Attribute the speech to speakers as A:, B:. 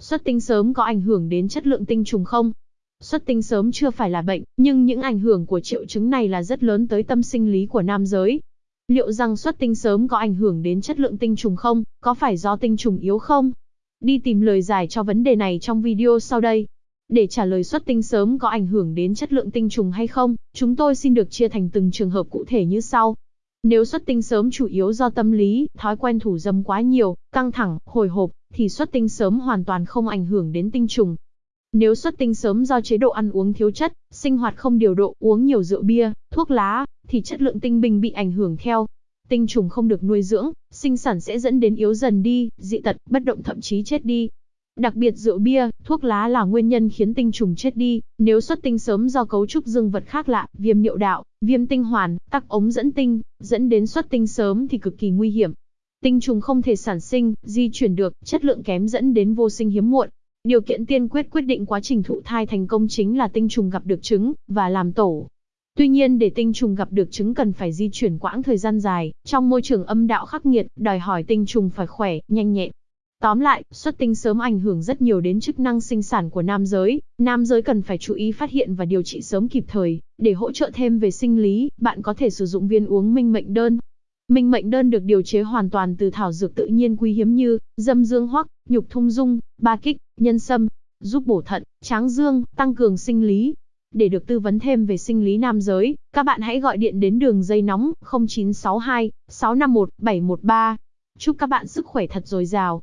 A: Xuất tinh sớm có ảnh hưởng đến chất lượng tinh trùng không? Xuất tinh sớm chưa phải là bệnh, nhưng những ảnh hưởng của triệu chứng này là rất lớn tới tâm sinh lý của nam giới. Liệu rằng xuất tinh sớm có ảnh hưởng đến chất lượng tinh trùng không? Có phải do tinh trùng yếu không? Đi tìm lời giải cho vấn đề này trong video sau đây. Để trả lời xuất tinh sớm có ảnh hưởng đến chất lượng tinh trùng hay không, chúng tôi xin được chia thành từng trường hợp cụ thể như sau. Nếu xuất tinh sớm chủ yếu do tâm lý, thói quen thủ dâm quá nhiều, căng thẳng, hồi hộp, thì xuất tinh sớm hoàn toàn không ảnh hưởng đến tinh trùng. Nếu xuất tinh sớm do chế độ ăn uống thiếu chất, sinh hoạt không điều độ, uống nhiều rượu bia, thuốc lá, thì chất lượng tinh bình bị ảnh hưởng theo. Tinh trùng không được nuôi dưỡng, sinh sản sẽ dẫn đến yếu dần đi, dị tật, bất động thậm chí chết đi. Đặc biệt rượu bia, thuốc lá là nguyên nhân khiến tinh trùng chết đi, nếu xuất tinh sớm do cấu trúc dương vật khác lạ, viêm niệu đạo, viêm tinh hoàn, tắc ống dẫn tinh, dẫn đến xuất tinh sớm thì cực kỳ nguy hiểm. Tinh trùng không thể sản sinh, di chuyển được, chất lượng kém dẫn đến vô sinh hiếm muộn. Điều kiện tiên quyết quyết định quá trình thụ thai thành công chính là tinh trùng gặp được trứng và làm tổ. Tuy nhiên để tinh trùng gặp được trứng cần phải di chuyển quãng thời gian dài, trong môi trường âm đạo khắc nghiệt, đòi hỏi tinh trùng phải khỏe, nhanh nhẹn. Tóm lại, xuất tinh sớm ảnh hưởng rất nhiều đến chức năng sinh sản của nam giới, nam giới cần phải chú ý phát hiện và điều trị sớm kịp thời, để hỗ trợ thêm về sinh lý, bạn có thể sử dụng viên uống minh mệnh đơn. Minh mệnh đơn được điều chế hoàn toàn từ thảo dược tự nhiên quý hiếm như dâm dương hoắc, nhục thung dung, ba kích, nhân sâm, giúp bổ thận, tráng dương, tăng cường sinh lý. Để được tư vấn thêm về sinh lý nam giới, các bạn hãy gọi điện đến đường dây nóng 0962 651 713. Chúc các bạn sức khỏe thật dồi dào.